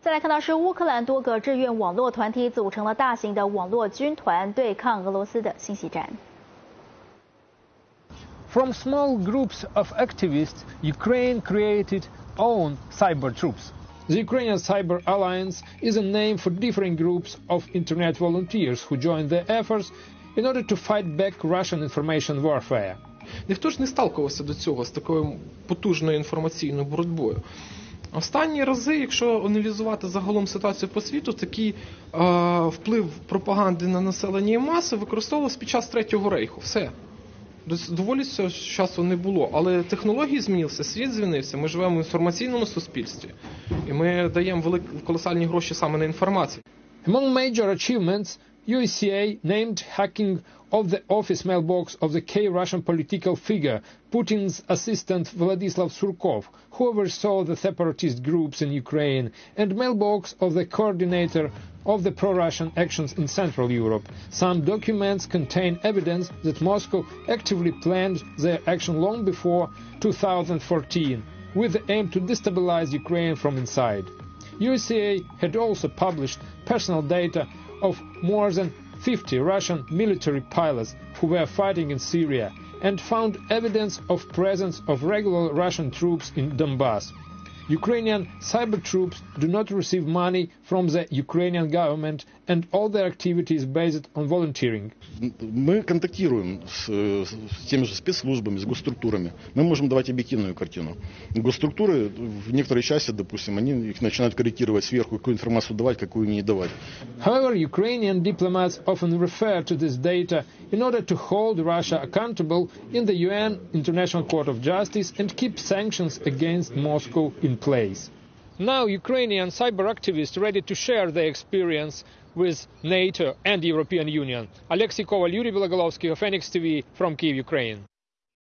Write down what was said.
再来看到是乌克兰多个志愿网络团体组成了大型的网络军团，对抗俄罗斯的信息战。From small groups of activists, Ukraine created own cyber troops. The Ukrainian Cyber Alliance is a name for different groups of internet volunteers who join the efforts in order to fight back Russian information warfare. Ніхто ж не сталкувався до цього з такою потужною інформаційною боротьбою. Останні рази, якщо аналізувати загалом ситуацію по світу, такий е, вплив пропаганди на населення і маси використовувався під час Третього рейху. Все. Доволі цього часу не було. Але технології змінилися, світ змінився. Ми живемо в інформаційному суспільстві, і ми даємо великі колосальні гроші саме на інформацію. Among major achievements, USCA named hacking of the office mailbox of the key Russian political figure, Putin's assistant Vladislav Surkov, who oversaw the separatist groups in Ukraine, and mailbox of the coordinator of the pro-Russian actions in Central Europe. Some documents contain evidence that Moscow actively planned their action long before 2014, with the aim to destabilize Ukraine from inside. USCA had also published personal data of more than 50 Russian military pilots who were fighting in Syria and found evidence of presence of regular Russian troops in Donbass. Ukrainian cyber troops do not receive money from the Ukrainian government and all their activities based on volunteering. Мы контактируем с, с теми же спецслужбами, с госструктурами. Мы можем давать объективную картину. Госструктуры в некоторой части, допустим, они их начинают корректировать сверху, какую информацию давать, какую не давать. However, Ukrainian diplomats often refer to this data in order to hold Russia accountable in the UN International Court of Justice and keep sanctions against Moscow in place. Now Ukrainian cyber activists ready to share their experience with NATO and the European Union. Alexei Koval, Yuri Belogolovsky of Phoenix TV from Kiev, Ukraine.